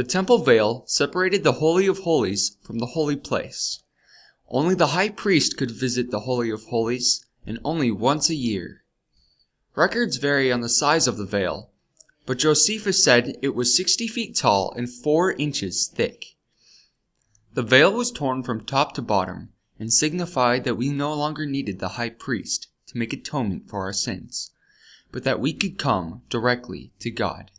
The temple veil separated the Holy of Holies from the holy place. Only the high priest could visit the Holy of Holies, and only once a year. Records vary on the size of the veil, but Josephus said it was sixty feet tall and four inches thick. The veil was torn from top to bottom, and signified that we no longer needed the high priest to make atonement for our sins, but that we could come directly to God.